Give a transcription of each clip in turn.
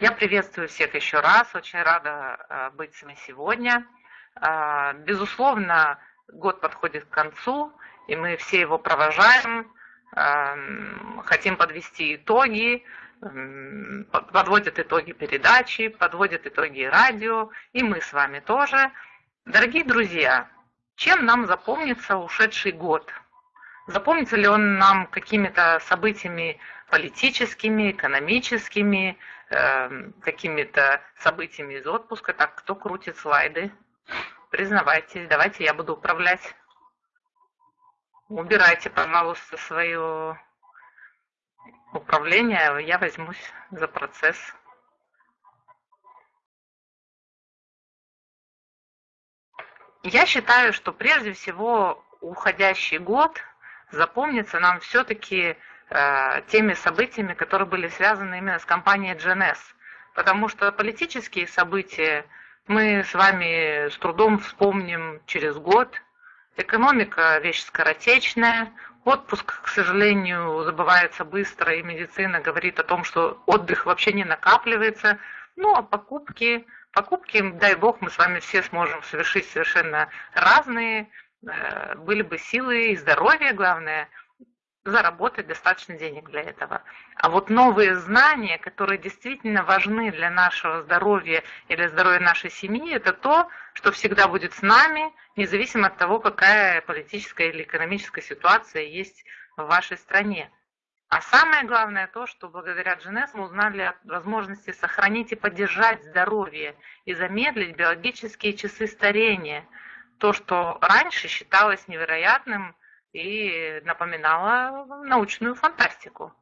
Я приветствую всех еще раз, очень рада э, быть с вами сегодня. Э, безусловно, год подходит к концу, и мы все его провожаем, э, хотим подвести итоги, подводят итоги передачи, подводят итоги радио, и мы с вами тоже. Дорогие друзья, чем нам запомнится ушедший год? Запомнится ли он нам какими-то событиями политическими, экономическими, э, какими-то событиями из отпуска. Так, кто крутит слайды? Признавайтесь, давайте я буду управлять. Убирайте, пожалуйста, свое управление, я возьмусь за процесс. Я считаю, что прежде всего уходящий год запомнится нам все-таки теми событиями, которые были связаны именно с компанией GNS. Потому что политические события мы с вами с трудом вспомним через год. Экономика – вещь скоротечная, отпуск, к сожалению, забывается быстро, и медицина говорит о том, что отдых вообще не накапливается. Ну, а покупки, покупки, дай бог, мы с вами все сможем совершить совершенно разные, э, были бы силы и здоровье, главное – заработать достаточно денег для этого. А вот новые знания, которые действительно важны для нашего здоровья и для здоровья нашей семьи, это то, что всегда будет с нами, независимо от того, какая политическая или экономическая ситуация есть в вашей стране. А самое главное то, что благодаря GNS мы узнали о возможности сохранить и поддержать здоровье и замедлить биологические часы старения. То, что раньше считалось невероятным, и напоминала научную фантастику.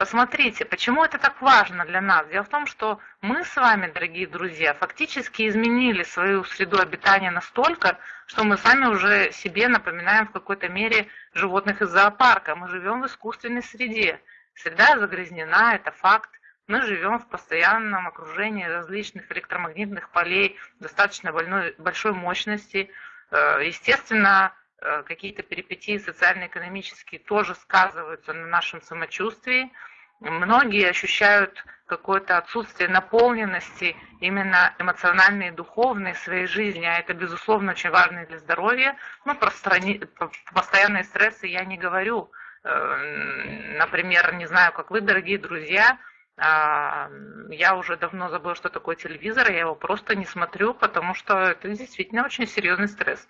Посмотрите, почему это так важно для нас? Дело в том, что мы с вами, дорогие друзья, фактически изменили свою среду обитания настолько, что мы сами уже себе напоминаем в какой-то мере животных из зоопарка. Мы живем в искусственной среде. Среда загрязнена, это факт. Мы живем в постоянном окружении различных электромагнитных полей достаточно больной, большой мощности. Э, естественно, какие-то перипетии социально-экономические тоже сказываются на нашем самочувствии. Многие ощущают какое-то отсутствие наполненности именно эмоциональной и духовной своей жизни, а это, безусловно, очень важно для здоровья. Ну, про страни... постоянные стрессы я не говорю. Э, например, не знаю, как вы, дорогие друзья, а, я уже давно забыла, что такое телевизор, я его просто не смотрю, потому что это действительно очень серьезный стресс.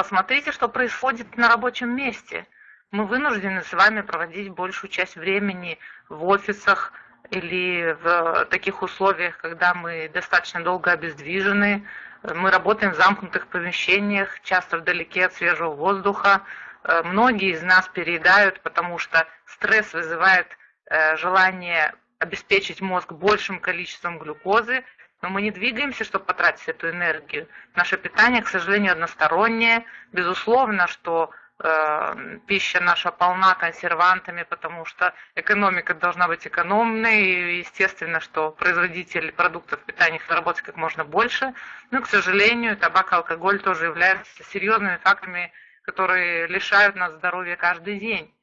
Посмотрите, что происходит на рабочем месте. Мы вынуждены с вами проводить большую часть времени в офисах или в таких условиях, когда мы достаточно долго обездвижены. Мы работаем в замкнутых помещениях, часто вдалеке от свежего воздуха. Э, многие из нас переедают, потому что стресс вызывает э, желание обеспечить мозг большим количеством глюкозы, но мы не двигаемся, чтобы потратить эту энергию. Наше питание, к сожалению, одностороннее. Безусловно, что э, пища наша полна консервантами, потому что экономика должна быть экономной, и естественно, что производитель продуктов питания заработать как можно больше. Но, к сожалению, табак и алкоголь тоже являются серьезными факторами, которые лишают нас здоровья каждый день.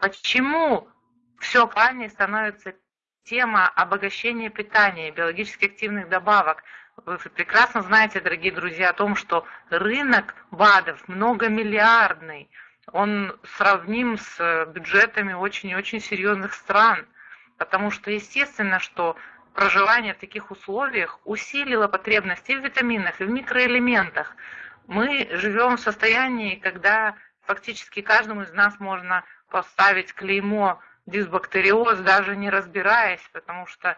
Почему все правильнее становится тема обогащения питания, биологически активных добавок. Вы прекрасно знаете, дорогие друзья, о том, что рынок БАДов многомиллиардный. Он сравним с бюджетами очень и очень серьезных стран. Потому что естественно, что проживание в таких условиях усилило потребности в витаминах, и в микроэлементах. Мы живем в состоянии, когда фактически каждому из нас можно поставить клеймо дисбактериоз, даже не разбираясь, потому что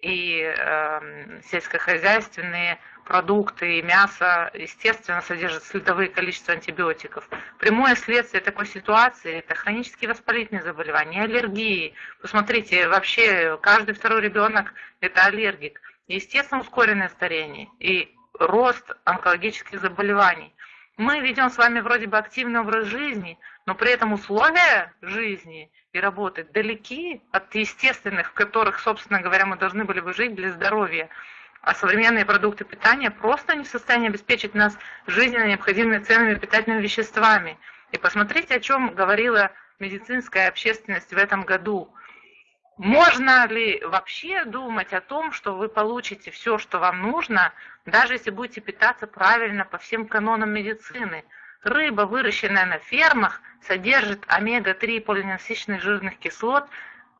и э, сельскохозяйственные продукты, и мясо, естественно, содержат следовые количества антибиотиков. Прямое следствие такой ситуации – это хронические воспалительные заболевания, аллергии. Посмотрите, вообще каждый второй ребенок – это аллергик. Естественно, ускоренное старение и рост онкологических заболеваний. Мы ведем с вами вроде бы активный образ жизни, но при этом условия жизни и работы далеки от естественных, в которых, собственно говоря, мы должны были бы жить для здоровья. А современные продукты питания просто не в состоянии обеспечить нас жизненно необходимыми ценными питательными веществами. И посмотрите, о чем говорила медицинская общественность в этом году. Можно ли вообще думать о том, что вы получите все, что вам нужно, даже если будете питаться правильно по всем канонам медицины? Рыба, выращенная на фермах, содержит омега-3 полиненасыщенных жирных кислот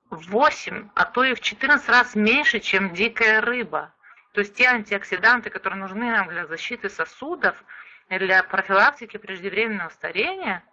в 8, а то и в 14 раз меньше, чем дикая рыба. То есть те антиоксиданты, которые нужны нам для защиты сосудов, для профилактики преждевременного старения,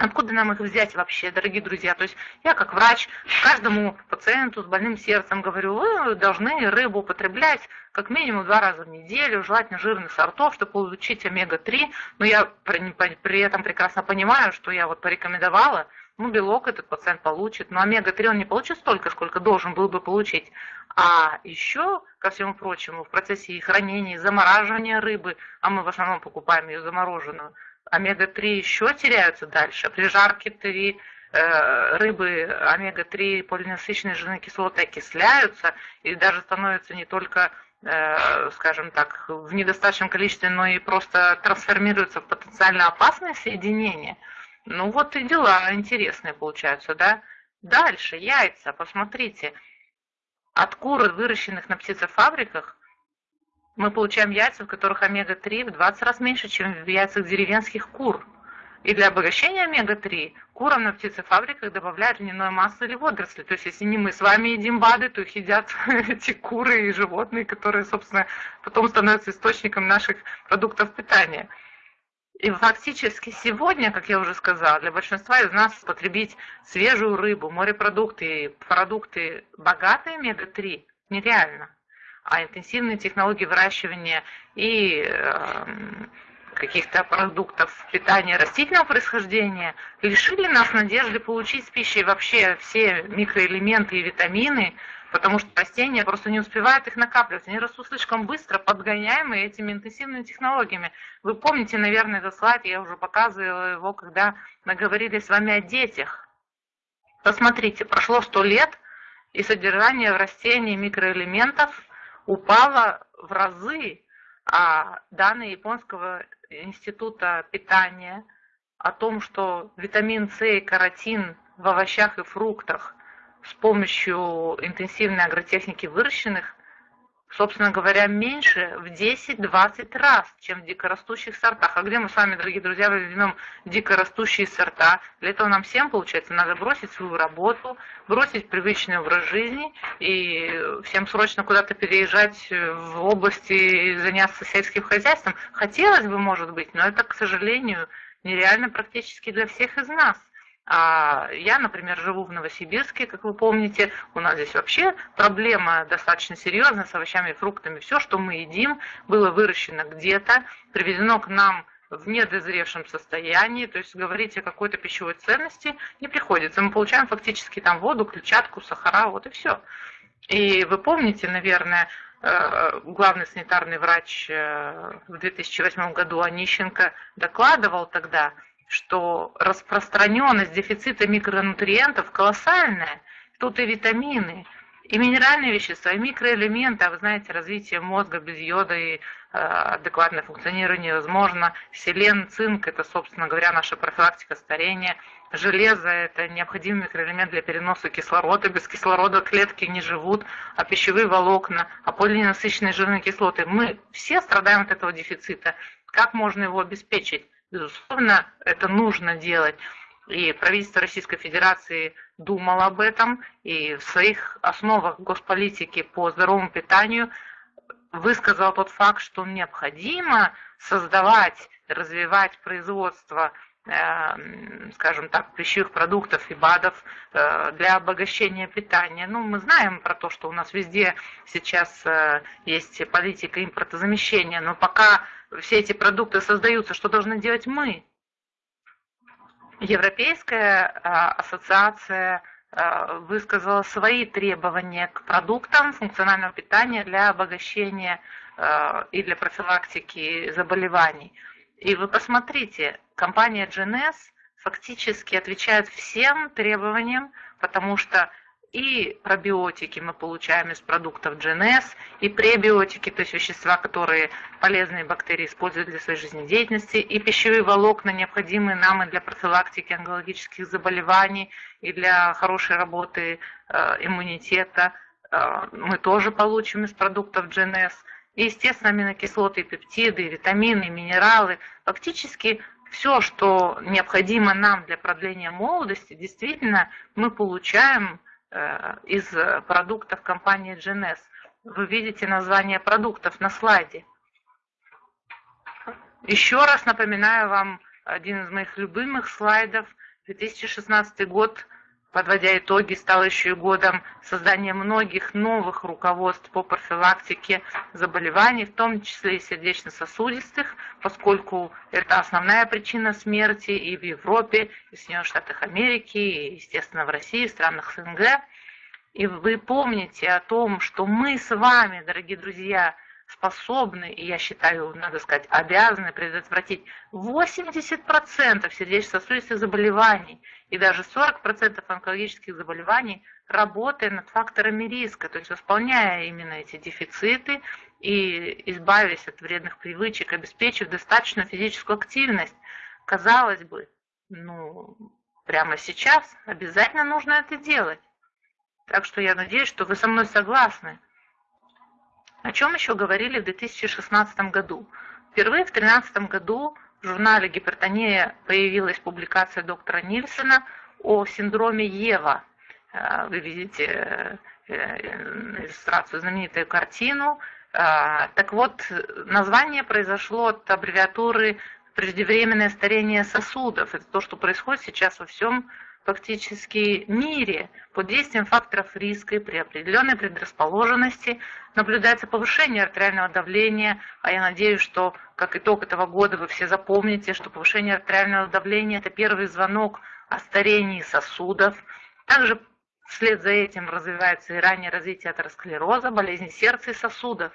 Откуда нам их взять вообще, дорогие друзья? То есть я как врач каждому пациенту с больным сердцем говорю, вы должны рыбу употреблять как минимум два раза в неделю, желательно жирных сортов, чтобы получить омега-3. Но я при, этом прекрасно понимаю, что я вот порекомендовала, ну, белок этот пациент получит, но омега-3 он не получит столько, сколько должен был бы получить. А еще, ко всему прочему, в процессе хранения и замораживания рыбы, а мы в основном покупаем ее замороженную, омега-3 еще теряются дальше. При жарке 3 э, рыбы омега-3 полиненасыщенные жирные кислоты окисляются и даже становятся не только, э, скажем так, в недостаточном количестве, но и просто трансформируются в потенциально опасные соединения. Ну вот и дела интересные получаются, да? Дальше, яйца, посмотрите. От кур, выращенных на птицефабриках, мы получаем яйца, в которых омега-3 в 20 раз меньше, чем в яйцах деревенских кур. И для обогащения омега-3 курам на птицефабриках добавляют льняное масло или водоросли. То есть, если не мы с вами едим БАДы, то их едят эти куры и животные, которые, собственно, потом становятся источником наших продуктов питания. И фактически сегодня, как я уже сказала, для большинства из нас потребить свежую рыбу, морепродукты, продукты богатые омега-3 нереально а интенсивные технологии выращивания и эм, каких-то продуктов питания растительного происхождения лишили нас надежды получить с пищей вообще все микроэлементы и витамины, потому что растения просто не успевают их накапливать. Они растут слишком быстро, подгоняемые этими интенсивными технологиями. Вы помните, наверное, этот слайд, я уже показывала его, когда мы говорили с вами о детях. Посмотрите, прошло сто лет, и содержание в растении микроэлементов упала в разы, а данные Японского института питания о том, что витамин С и каротин в овощах и фруктах с помощью интенсивной агротехники выращенных собственно говоря, меньше в 10-20 раз, чем в дикорастущих сортах. А где мы с вами, дорогие друзья, возьмем дикорастущие сорта? Для этого нам всем, получается, надо бросить свою работу, бросить привычный образ жизни и всем срочно куда-то переезжать в области и заняться сельским хозяйством. Хотелось бы, может быть, но это, к сожалению, нереально практически для всех из нас. А я, например, живу в Новосибирске, как вы помните, у нас здесь вообще проблема достаточно серьезная с овощами и фруктами. Все, что мы едим, было выращено где-то, привезено к нам в недозревшем состоянии, то есть говорить о какой-то пищевой ценности не приходится. Мы получаем фактически там воду, клетчатку, сахара, вот и все. И вы помните, наверное, э, главный санитарный врач э, в 2008 году Онищенко докладывал тогда, что распространенность дефицита микронутриентов колоссальная. Тут и витамины, и минеральные вещества, и микроэлементы. А вы знаете, развитие мозга без йода и э, адекватное функционирование невозможно. Селен, цинк – это, собственно говоря, наша профилактика старения. Железо – это необходимый микроэлемент для переноса кислорода. Без кислорода клетки не живут, а пищевые волокна, а полиненасыщенные жирные кислоты. Мы все страдаем от этого дефицита. Как можно его обеспечить? Безусловно, это нужно делать. И правительство Российской Федерации думало об этом, и в своих основах госполитики по здоровому питанию высказал тот факт, что необходимо создавать, развивать производство э, скажем так, пищевых продуктов и БАДов э, для обогащения питания. Ну, мы знаем про то, что у нас везде сейчас э, есть политика импортозамещения, но пока все эти продукты создаются, что должны делать мы? Европейская а, ассоциация а, высказала свои требования к продуктам функционального питания для обогащения а, и для профилактики заболеваний. И вы посмотрите, компания GNS фактически отвечает всем требованиям, потому что и пробиотики мы получаем из продуктов GNS, и пребиотики, то есть вещества, которые полезные бактерии используют для своей жизнедеятельности, и пищевые волокна, необходимые нам и для профилактики онкологических заболеваний, и для хорошей работы э, иммунитета, э, мы тоже получим из продуктов GNS. И, естественно, аминокислоты, пептиды, витамины, минералы. Фактически все, что необходимо нам для продления молодости, действительно мы получаем из продуктов компании GNS. Вы видите название продуктов на слайде. Еще раз напоминаю вам один из моих любимых слайдов. 2016 год подводя итоги, стал еще и годом создания многих новых руководств по профилактике заболеваний, в том числе и сердечно-сосудистых, поскольку это основная причина смерти и в Европе, и в Соединенных Штатах Америки, и, естественно, в России, в странах СНГ. И вы помните о том, что мы с вами, дорогие друзья, способны, и я считаю, надо сказать, обязаны предотвратить 80% сердечно-сосудистых заболеваний и даже 40% онкологических заболеваний, работая над факторами риска, то есть восполняя именно эти дефициты и избавясь от вредных привычек, обеспечив достаточную физическую активность. Казалось бы, ну, прямо сейчас обязательно нужно это делать. Так что я надеюсь, что вы со мной согласны. О чем еще говорили в 2016 году? Впервые в 2013 году в журнале «Гипертония» появилась публикация доктора Нильсона о синдроме Ева. Э, вы видите э, э, иллюстрацию, знаменитую картину. Так вот, название произошло от аббревиатуры «преждевременное старение сосудов». Это то, что происходит сейчас во всем фактически мире под действием факторов риска и при определенной предрасположенности наблюдается повышение артериального давления, а я надеюсь, что как итог этого года вы все запомните, что повышение артериального давления – это первый звонок о старении сосудов. Также вслед за этим развивается и раннее развитие атеросклероза, болезни сердца и сосудов,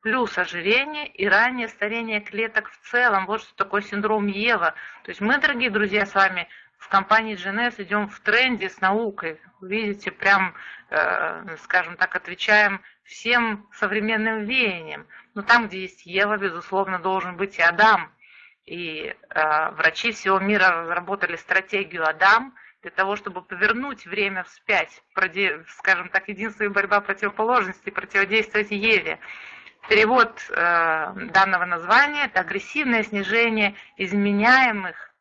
плюс ожирение и раннее старение клеток в целом. Вот что такое синдром Ева. То есть мы, дорогие друзья, с вами в компании GNS идем в тренде с наукой. Видите, прям, э, скажем так, отвечаем всем современным веяниям. Но там, где есть Ева, безусловно, должен быть и Адам. И э, врачи всего мира разработали стратегию Адам для того, чтобы повернуть время вспять, скажем так, единственная борьба противоположностей, противодействовать Еве. Перевод э, данного названия – это агрессивное снижение изменяемых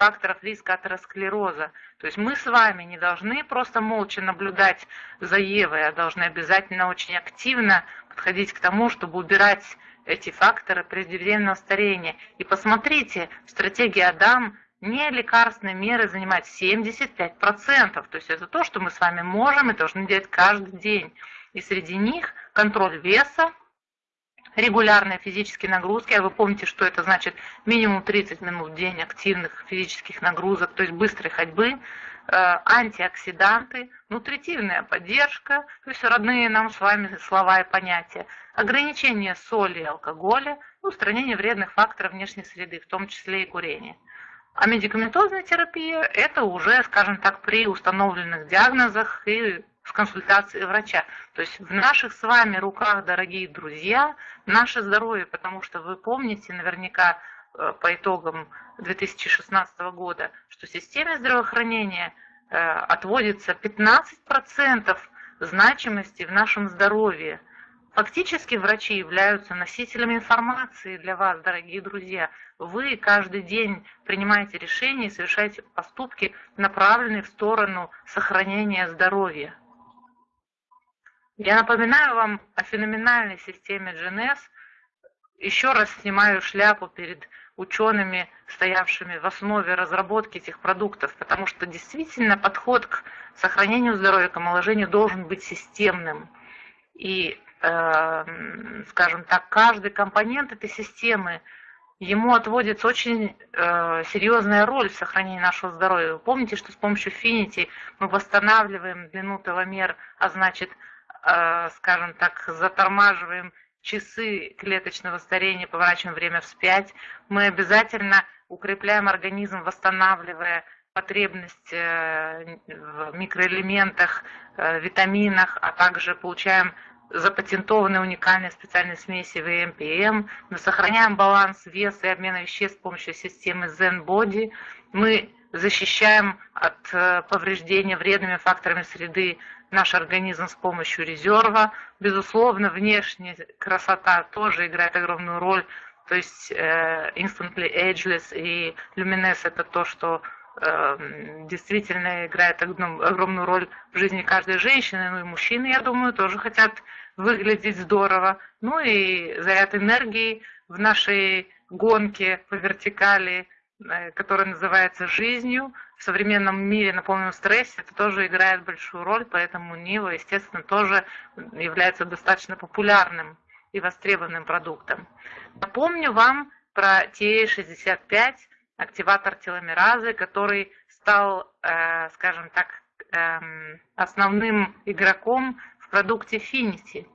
факторов риска атеросклероза. То есть мы с вами не должны просто молча наблюдать за Евой, а должны обязательно очень активно подходить к тому, чтобы убирать эти факторы преждевременного старения. И посмотрите, стратегия Адам не лекарственные меры занимает 75%. То есть это то, что мы с вами можем и должны делать каждый день. И среди них контроль веса, регулярные физические нагрузки, а вы помните, что это значит минимум 30 минут в день активных физических нагрузок, то есть быстрой ходьбы, э, антиоксиданты, нутритивная поддержка, то есть родные нам с вами слова и понятия, ограничение соли и алкоголя, устранение вредных факторов внешней среды, в том числе и курение. А медикаментозная терапия – это уже, скажем так, при установленных диагнозах и в консультации врача. То есть в наших с вами руках, дорогие друзья, наше здоровье, потому что вы помните наверняка э, по итогам 2016 года, что системе здравоохранения э, отводится 15% значимости в нашем здоровье. Фактически врачи являются носителями информации для вас, дорогие друзья. Вы каждый день принимаете решения и совершаете поступки, направленные в сторону сохранения здоровья. Я напоминаю вам о феноменальной системе GNS. Еще раз снимаю шляпу перед учеными, стоявшими в основе разработки этих продуктов, потому что действительно подход к сохранению здоровья, к омоложению должен быть системным. И, э, скажем так, каждый компонент этой системы, ему отводится очень э, серьезная роль в сохранении нашего здоровья. Помните, что с помощью Finity мы восстанавливаем длину теломер, а значит скажем так, затормаживаем часы клеточного старения, поворачиваем время вспять, мы обязательно укрепляем организм, восстанавливая потребность э, в микроэлементах, э, витаминах, а также получаем запатентованные уникальные специальные смеси ВМПМ. Мы сохраняем баланс веса и обмена веществ с помощью системы Zen Body. Мы защищаем от э, повреждения вредными факторами среды наш организм с помощью резерва. Безусловно, внешняя красота тоже играет огромную роль. То есть э, Instantly Ageless и Luminous это то, что э, действительно играет огромную роль в жизни каждой женщины, ну и мужчины, я думаю, тоже хотят выглядеть здорово. Ну и заряд энергии в нашей гонке по вертикали – который называется жизнью. В современном мире на полном стрессе это тоже играет большую роль, поэтому Нива, естественно, тоже является достаточно популярным и востребованным продуктом. Напомню вам про TA65, активатор теломеразы, который стал, э, скажем так, э, основным игроком в продукте Finity.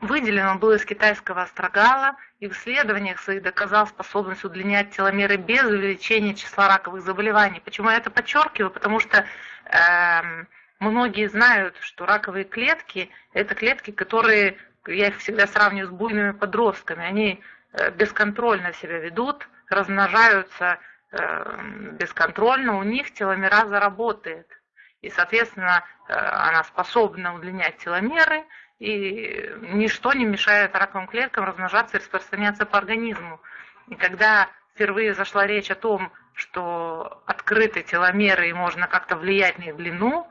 Выделен он был из китайского астрогала и в исследованиях своих доказал способность удлинять теломеры без увеличения числа раковых заболеваний. Почему я это подчеркиваю? Потому что э, многие знают, что раковые клетки – это клетки, которые, я их всегда сравниваю с буйными подростками, они э, бесконтрольно себя ведут, размножаются э, бесконтрольно, у них теломераза работает. И, соответственно, э, она способна удлинять теломеры – и ничто не мешает раковым клеткам размножаться и распространяться по организму. И когда впервые зашла речь о том, что открыты теломеры и можно как-то влиять на их длину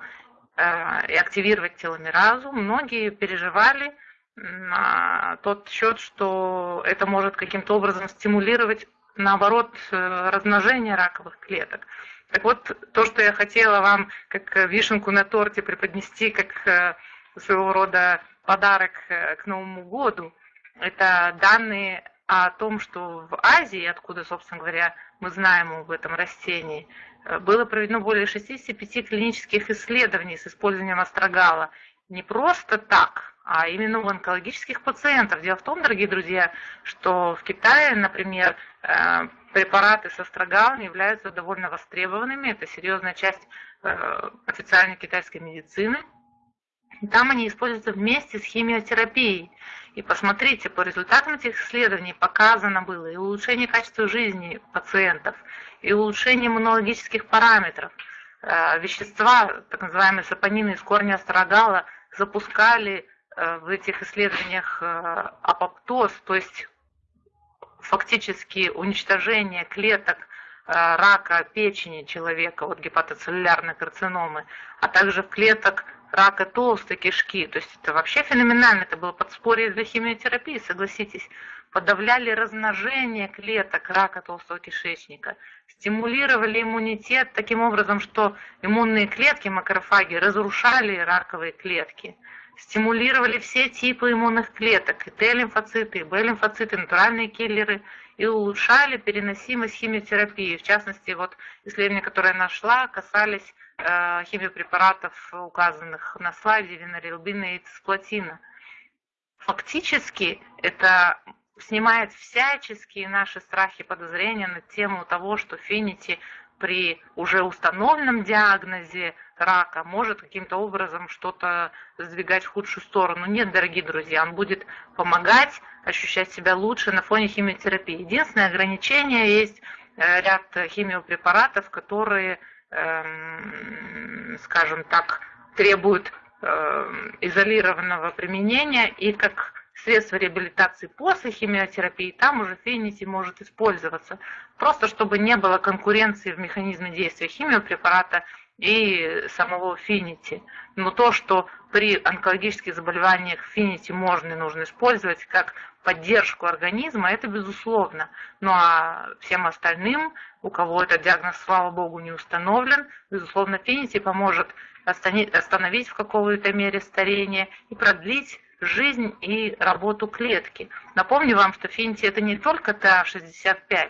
э, и активировать теломеразу, многие переживали на тот счет, что это может каким-то образом стимулировать, наоборот, э, размножение раковых клеток. Так вот, то, что я хотела вам как вишенку на торте преподнести, как э, своего рода подарок э, к Новому году. Это данные о том, что в Азии, откуда, собственно говоря, мы знаем об этом растении, э, было проведено более 65 клинических исследований с использованием астрогала. Не просто так, а именно у онкологических пациентов. Дело в том, дорогие друзья, что в Китае, например, э, препараты с астрогалом являются довольно востребованными. Это серьезная часть официальной китайской медицины – там они используются вместе с химиотерапией. И посмотрите, по результатам этих исследований показано было и улучшение качества жизни пациентов, и улучшение иммунологических параметров. Э, вещества, так называемые сапонины из корня астрогала, запускали э, в этих исследованиях э, апоптоз, то есть фактически уничтожение клеток рака печени человека, вот гепатоцеллюлярной карциномы, а также клеток рака толстой кишки. То есть это вообще феноменально. Это было подспорье для химиотерапии, согласитесь. Подавляли размножение клеток рака толстого кишечника. Стимулировали иммунитет таким образом, что иммунные клетки, макрофаги, разрушали раковые клетки. Стимулировали все типы иммунных клеток, и Т-лимфоциты, и Б-лимфоциты, натуральные киллеры, и улучшали переносимость химиотерапии. В частности, вот исследования, которые я нашла, касались химиопрепаратов, указанных на слайде, винорилбина и цисплатина. Фактически это снимает всяческие наши страхи и подозрения на тему того, что Финити при уже установленном диагнозе рака может каким-то образом что-то сдвигать в худшую сторону. Нет, дорогие друзья, он будет помогать ощущать себя лучше на фоне химиотерапии. Единственное ограничение есть э, ряд химиопрепаратов, которые скажем так, требуют эм, изолированного применения и как средство реабилитации после химиотерапии, там уже фенити может использоваться. Просто чтобы не было конкуренции в механизме действия химиопрепарата и самого финити. Но то, что при онкологических заболеваниях финити можно и нужно использовать как поддержку организма, это безусловно. Ну а всем остальным, у кого этот диагноз, слава богу, не установлен, безусловно, финити поможет остановить в какой-то мере старение и продлить жизнь и работу клетки. Напомню вам, что финити это не только ТА-65,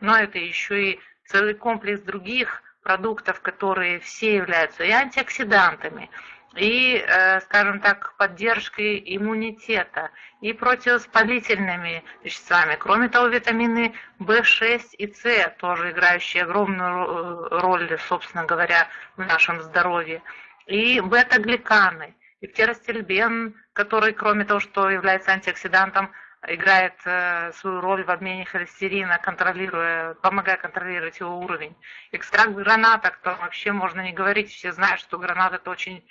но это еще и целый комплекс других продуктов, которые все являются и антиоксидантами, и, э, скажем так, поддержкой иммунитета, и противовоспалительными веществами. Кроме того, витамины В6 и С, тоже играющие огромную роль, собственно говоря, в нашем здоровье, и бета-гликаны, и птеростельбен, который, кроме того, что является антиоксидантом, играет э, свою роль в обмене холестерина, контролируя, помогая контролировать его уровень. Экстракт граната, о котором вообще можно не говорить, все знают, что гранат это очень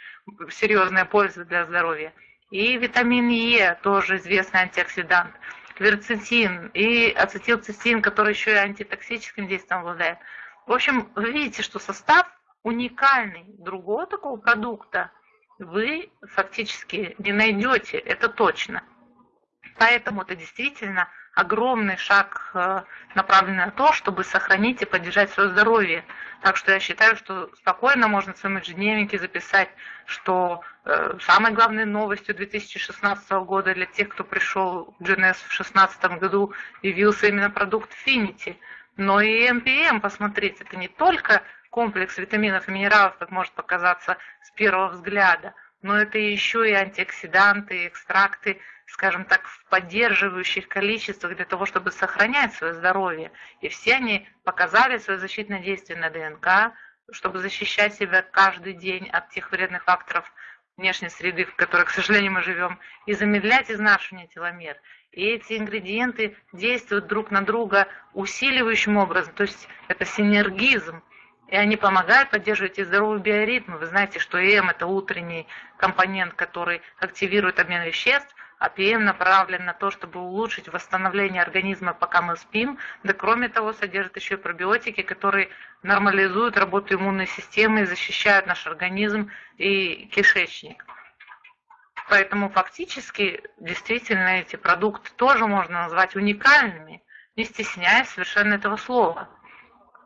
серьезная польза для здоровья. И витамин Е, тоже известный антиоксидант, кверцетин и ацетилцистин, который еще и антитоксическим действием обладает. В общем, вы видите, что состав уникальный. Другого такого продукта вы фактически не найдете, это точно. Поэтому это действительно огромный шаг, э, направленный на то, чтобы сохранить и поддержать свое здоровье. Так что я считаю, что спокойно можно в своем ежедневнике записать, что э, самой главной новостью 2016 года для тех, кто пришел в GNS в 2016 году, явился именно продукт Finity. Но и MPM, посмотрите, это не только комплекс витаминов и минералов, как может показаться с первого взгляда, но это еще и антиоксиданты, экстракты, скажем так, в поддерживающих количествах для того, чтобы сохранять свое здоровье. И все они показали свое защитное действие на ДНК, чтобы защищать себя каждый день от тех вредных факторов внешней среды, в которой, к сожалению, мы живем, и замедлять изнашивание теломер. И эти ингредиенты действуют друг на друга усиливающим образом, то есть это синергизм. И они помогают поддерживать и здоровый биоритм. Вы знаете, что ЭМ – это утренний компонент, который активирует обмен веществ, а ПМ направлен на то, чтобы улучшить восстановление организма, пока мы спим. Да кроме того, содержит еще пробиотики, которые нормализуют работу иммунной системы и защищают наш организм и кишечник. Поэтому фактически действительно эти продукты тоже можно назвать уникальными, не стесняясь совершенно этого слова.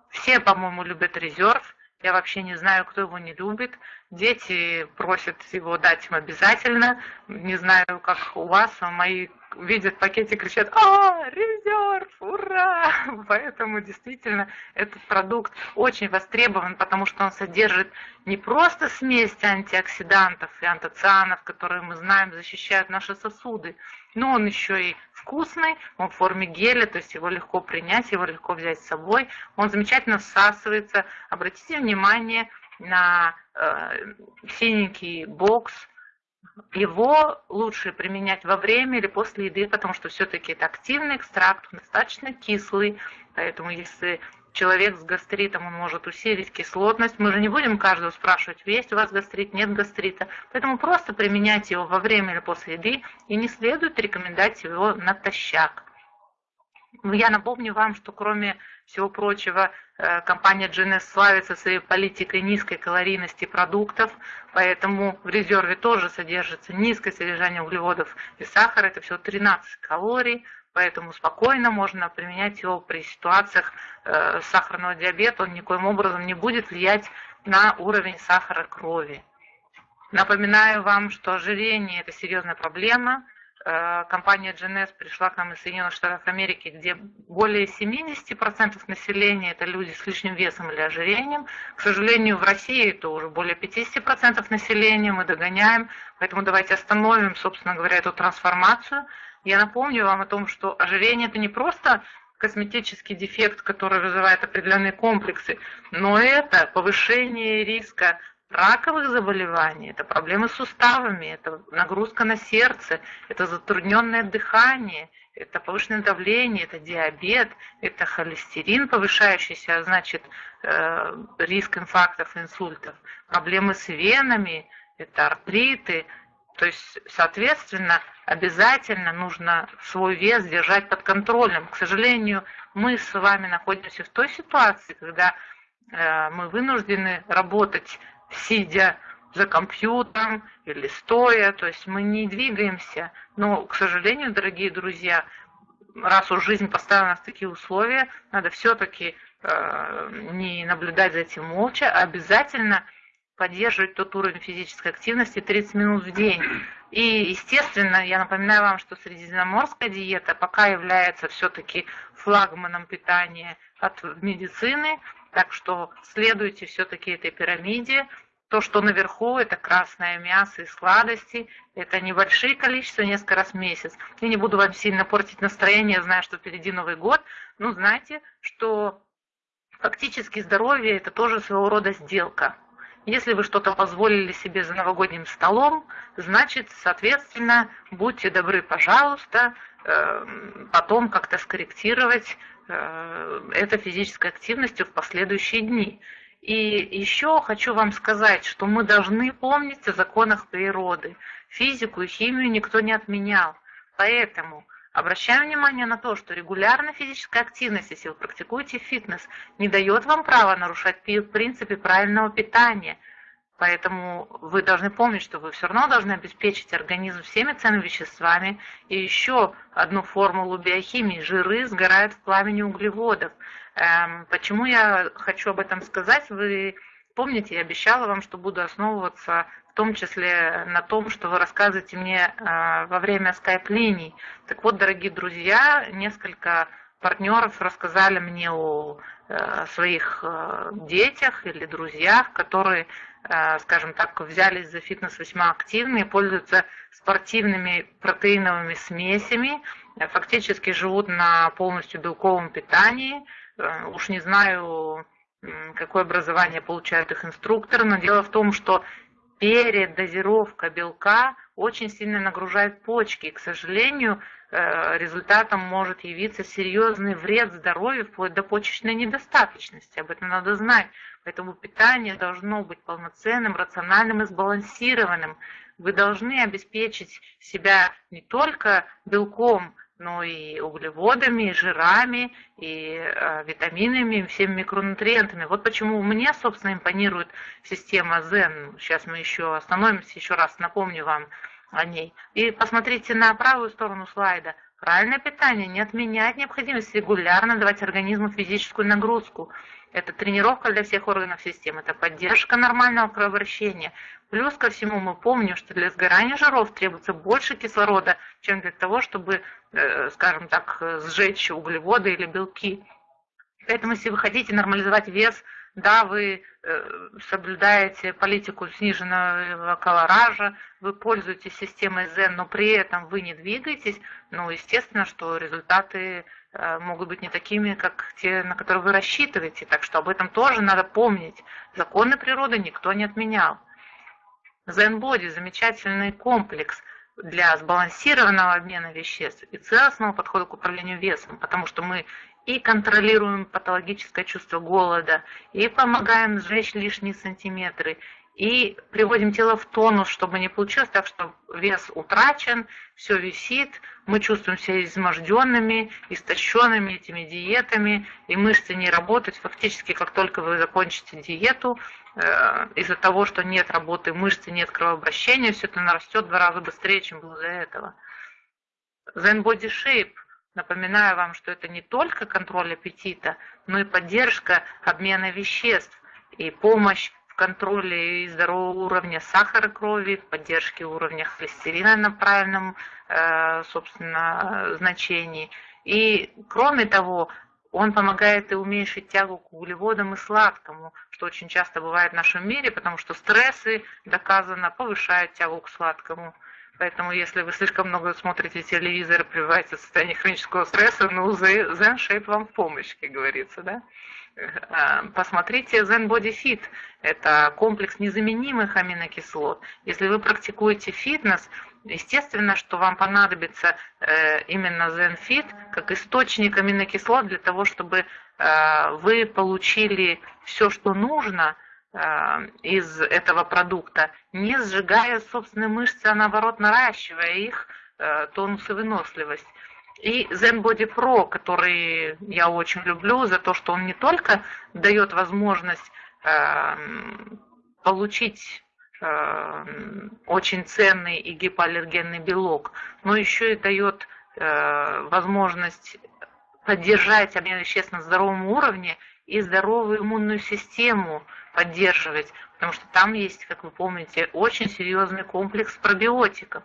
Все, по-моему, любят резерв. Я вообще не знаю, кто его не любит. Дети просят его дать им обязательно. Не знаю, как у вас, а мои видят пакетик, кричат «А, резерв, ура!» Поэтому действительно этот продукт очень востребован, потому что он содержит не просто смесь антиоксидантов и антоцианов, которые мы знаем защищают наши сосуды, но он еще и вкусный, он в форме геля, то есть его легко принять, его легко взять с собой, он замечательно всасывается. Обратите внимание на э, синенький бокс, его лучше применять во время или после еды, потому что все-таки это активный экстракт, достаточно кислый, поэтому если человек с гастритом, он может усилить кислотность. Мы же не будем каждого спрашивать, есть у вас гастрит, нет гастрита. Поэтому просто применяйте его во время или после еды, и не следует рекомендовать его натощак. Я напомню вам, что кроме всего прочего, э, компания GNS славится своей политикой низкой калорийности продуктов, поэтому в резерве тоже содержится низкое содержание углеводов и сахара, это всего 13 калорий, поэтому спокойно можно применять его при ситуациях э, сахарного диабета, он никоим образом не будет влиять на уровень сахара крови. Напоминаю вам, что ожирение – это серьезная проблема. Э, компания GNS пришла к нам из Соединенных Штатов Америки, где более 70% населения – это люди с лишним весом или ожирением. К сожалению, в России это уже более 50% населения, мы догоняем. Поэтому давайте остановим, собственно говоря, эту трансформацию – я напомню вам о том, что ожирение это не просто косметический дефект, который вызывает определенные комплексы, но это повышение риска раковых заболеваний, это проблемы с суставами, это нагрузка на сердце, это затрудненное дыхание, это повышенное давление, это диабет, это холестерин повышающийся, а значит э, риск инфарктов, инсультов, проблемы с венами, это артриты, то есть, соответственно, обязательно нужно свой вес держать под контролем. К сожалению, мы с вами находимся в той ситуации, когда э, мы вынуждены работать, сидя за компьютером или стоя, то есть мы не двигаемся. Но, к сожалению, дорогие друзья, раз уж жизнь поставила нас в такие условия, надо все-таки э, не наблюдать за этим молча, а обязательно поддерживать тот уровень физической активности 30 минут в день. И, естественно, я напоминаю вам, что средиземноморская диета пока является все-таки флагманом питания от медицины, так что следуйте все-таки этой пирамиде, То, что наверху, это красное мясо и сладости, это небольшие количества, несколько раз в месяц. Я не буду вам сильно портить настроение, зная, что впереди Новый год, но знайте, что фактически здоровье – это тоже своего рода сделка. Если вы что-то позволили себе за новогодним столом, значит, соответственно, будьте добры, пожалуйста, эм, потом как-то скорректировать э, это физической активностью в последующие дни. И еще хочу вам сказать, что мы должны помнить о законах природы. Физику и химию никто не отменял. Поэтому обращаем внимание на то, что регулярная физическая активность, если вы практикуете фитнес, не дает вам права нарушать принципы правильного питания. Поэтому вы должны помнить, что вы все равно должны обеспечить организм всеми ценными веществами. И еще одну формулу биохимии – жиры сгорают в пламени углеводов – Эм, почему я хочу об этом сказать? Вы помните, я обещала вам, что буду основываться в том числе на том, что вы рассказываете мне э, во время скайп-линий. Так вот, дорогие друзья, несколько партнеров рассказали мне о э, своих э, детях или друзьях, которые, скажем так, взялись за фитнес весьма активно и пользуются спортивными протеиновыми смесями, фактически живут на полностью белковом питании, уж не знаю, какое образование получают их инструкторы, но дело в том, что передозировка белка очень сильно нагружает почки. И, к сожалению, э, результатом может явиться серьезный вред здоровью, вплоть до почечной недостаточности. Об этом надо знать. Поэтому питание должно быть полноценным, рациональным и сбалансированным. Вы должны обеспечить себя не только белком, но и углеводами, и жирами, и э, витаминами, и всеми микронутриентами. Вот почему мне, собственно, импонирует система Zen. Сейчас мы еще остановимся, еще раз напомню вам о ней. И посмотрите на правую сторону слайда. Правильное питание не отменяет необходимость регулярно давать организму физическую нагрузку. Это тренировка для всех органов системы, это поддержка нормального кровообращения. Плюс ко всему мы помним, что для сгорания жиров требуется больше кислорода, чем для того, чтобы, э, скажем так, сжечь углеводы или белки. Поэтому если вы хотите нормализовать вес, да, вы э, соблюдаете политику сниженного колоража, вы пользуетесь системой ЗЕН, но при этом вы не двигаетесь, ну, естественно, что результаты могут быть не такими, как те, на которые вы рассчитываете. Так что об этом тоже надо помнить. Законы природы никто не отменял. Zen Body – замечательный комплекс для сбалансированного обмена веществ и целостного подхода к управлению весом, потому что мы и контролируем патологическое чувство голода, и помогаем сжечь лишние сантиметры, и приводим тело в тонус, чтобы не получилось так, что вес утрачен, все висит, мы чувствуем себя изможденными, истощенными этими диетами, и мышцы не работают. Фактически, как только вы закончите диету, э, из-за того, что нет работы мышцы, нет кровообращения, все это нарастет в два раза быстрее, чем было до этого. Zen Body Shape Напоминаю вам, что это не только контроль аппетита, но и поддержка обмена веществ и помощь контроле и здорового уровня сахара крови, поддержке уровня холестерина на правильном, э, собственно, значении. И кроме того, он помогает и уменьшить тягу к углеводам и сладкому, что очень часто бывает в нашем мире, потому что стрессы, доказано, повышают тягу к сладкому. Поэтому если вы слишком много смотрите телевизор пребываете в состоянии хронического стресса, ну, Zen Shape вам в помощь, как говорится, да? Э, посмотрите Zen Body Fit. Это комплекс незаменимых аминокислот. Если вы практикуете фитнес, естественно, что вам понадобится э, именно Zen Fit как источник аминокислот для того, чтобы э, вы получили все, что нужно из этого продукта, не сжигая собственные мышцы, а наоборот наращивая их тонус и выносливость. И Zen Body Pro, который я очень люблю за то, что он не только дает возможность э, получить э, очень ценный и гипоаллергенный белок, но еще и дает э, возможность поддержать обмен веществ на здоровом уровне и здоровую иммунную систему поддерживать, потому что там есть, как вы помните, очень серьезный комплекс пробиотиков.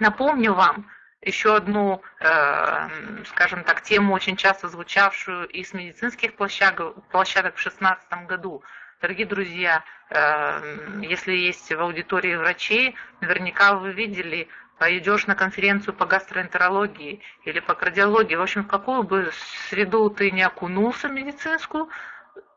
Напомню вам, еще одну, э, скажем так, тему, очень часто звучавшую из медицинских площадок, площадок в 2016 году. Дорогие друзья, э, если есть в аудитории врачи, наверняка вы видели, пойдешь на конференцию по гастроэнтерологии или по кардиологии, в общем, в какую бы среду ты не окунулся медицинскую,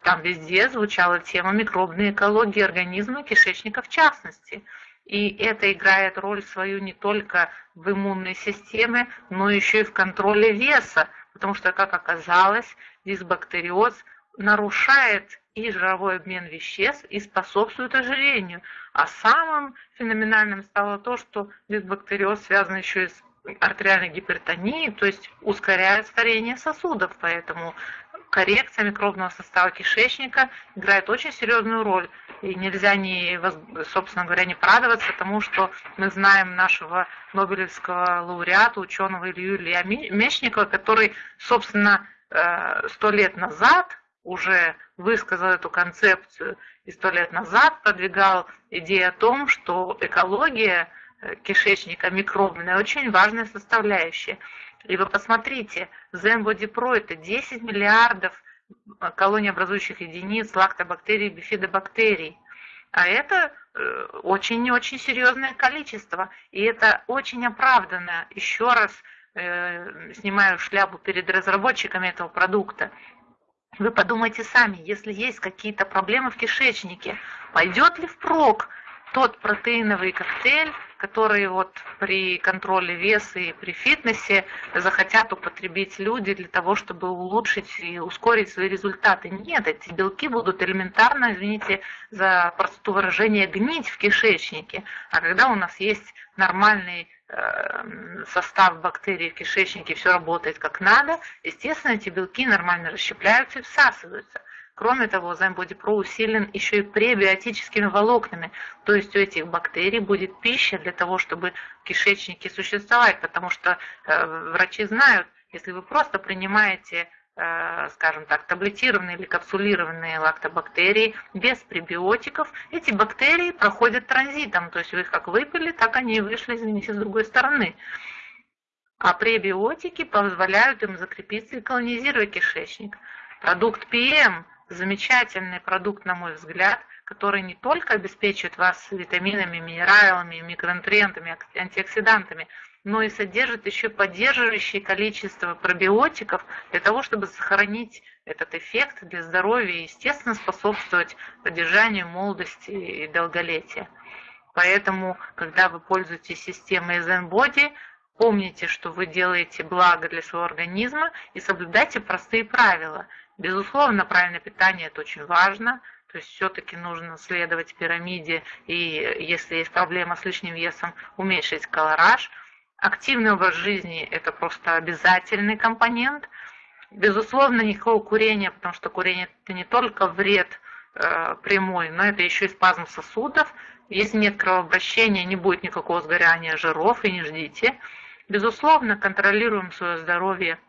там везде звучала тема микробной экологии организма, кишечника в частности. И это играет роль свою не только в иммунной системе, но еще и в контроле веса, потому что, как оказалось, дисбактериоз нарушает и жировой обмен веществ, и способствует ожирению. А самым феноменальным стало то, что дисбактериоз связан еще и с артериальной гипертонией, то есть ускоряет старение сосудов, поэтому коррекция микробного состава кишечника играет очень серьезную роль. И нельзя, не, собственно говоря, не порадоваться тому, что мы знаем нашего Нобелевского лауреата, ученого Илью Илья Мечникова, который, собственно, э, сто лет назад уже высказал эту концепцию и сто лет назад продвигал идею о том, что экология э, кишечника микробная очень важная составляющая. И вы посмотрите, Zen Pro это 10 миллиардов э, колониобразующих единиц лактобактерий, бифидобактерий. А это очень-очень серьезное количество. И это очень оправданно. Еще раз э, снимаю шляпу перед разработчиками этого продукта. Вы подумайте сами, если есть какие-то проблемы в кишечнике, пойдет ли впрок тот протеиновый коктейль, который вот при контроле веса и при фитнесе захотят употребить люди для того, чтобы улучшить и ускорить свои результаты. Нет, эти белки будут элементарно, извините за простоту выражения, гнить в кишечнике. А когда у нас есть нормальный Эм, состав бактерий в кишечнике, все работает как надо, естественно, эти белки нормально расщепляются и всасываются. Кроме того, Pro усилен еще и пребиотическими волокнами, то есть у этих бактерий будет пища для того, чтобы в кишечнике существовать, потому что э, врачи знают, если вы просто принимаете Э, скажем так, таблетированные или капсулированные лактобактерии без пребиотиков, эти бактерии проходят транзитом, то есть вы их как выпили, так они и вышли, извините, с другой стороны. А пребиотики позволяют им закрепиться и колонизировать кишечник. Продукт PM – замечательный продукт, на мой взгляд, который не только обеспечивает вас витаминами, минералами, микронутриентами, антиоксидантами – но и содержит еще поддерживающее количество пробиотиков для того, чтобы сохранить этот эффект для здоровья и, естественно, способствовать поддержанию молодости и долголетия. Поэтому, когда вы пользуетесь системой ZenBody, помните, что вы делаете благо для своего организма и соблюдайте простые правила. Безусловно, правильное питание – это очень важно, то есть все-таки нужно следовать пирамиде и, если есть проблема с лишним весом, уменьшить колораж – Активный образ жизни – это просто обязательный компонент. Безусловно, никакого курения, потому что курение – это не только вред э, прямой, но это еще и спазм сосудов. Если нет кровообращения, не будет никакого сгорания жиров, и не ждите. Безусловно, контролируем свое здоровье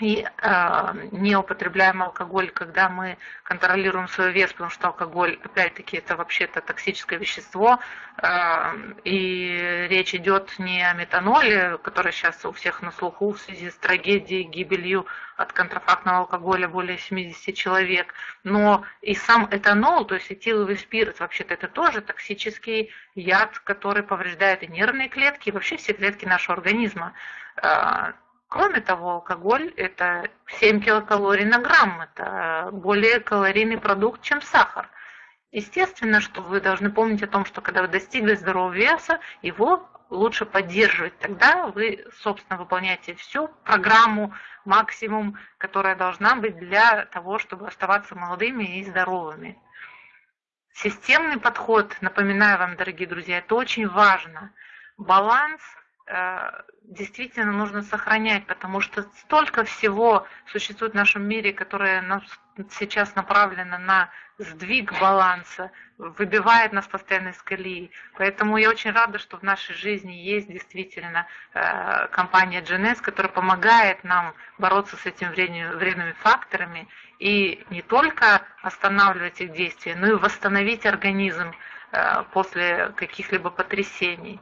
и э, не употребляем алкоголь, когда мы контролируем свой вес, потому что алкоголь, опять-таки, это вообще-то токсическое вещество, э, и речь идет не о метаноле, который сейчас у всех на слуху в связи с трагедией, гибелью от контрафактного алкоголя более 70 человек, но и сам этанол, то есть этиловый спирт, вообще-то это тоже токсический яд, который повреждает и нервные клетки, и вообще все клетки нашего организма. Кроме того, алкоголь – это 7 килокалорий на грамм, это более калорийный продукт, чем сахар. Естественно, что вы должны помнить о том, что когда вы достигли здорового веса, его лучше поддерживать. Тогда вы, собственно, выполняете всю программу, максимум, которая должна быть для того, чтобы оставаться молодыми и здоровыми. Системный подход, напоминаю вам, дорогие друзья, это очень важно. Баланс – действительно нужно сохранять, потому что столько всего существует в нашем мире, которое сейчас направлено на сдвиг баланса, выбивает нас постоянно из колеи. Поэтому я очень рада, что в нашей жизни есть действительно э, компания GNS, которая помогает нам бороться с этими вредными факторами и не только останавливать их действия, но и восстановить организм э, после каких-либо потрясений.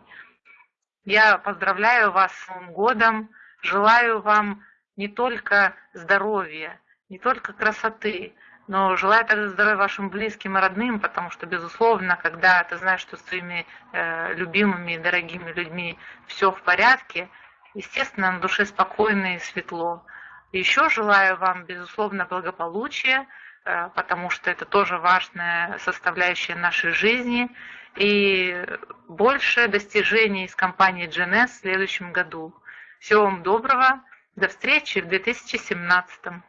Я поздравляю вас с Новым годом, желаю вам не только здоровья, не только красоты, но желаю также здоровья вашим близким и родным, потому что, безусловно, когда ты знаешь, что с твоими э, любимыми и дорогими людьми все в порядке, естественно, на душе спокойно и светло. Еще желаю вам, безусловно, благополучия, э, потому что это тоже важная составляющая нашей жизни, и больше достижений из компании GNS в следующем году. Всего вам доброго, до встречи в 2017.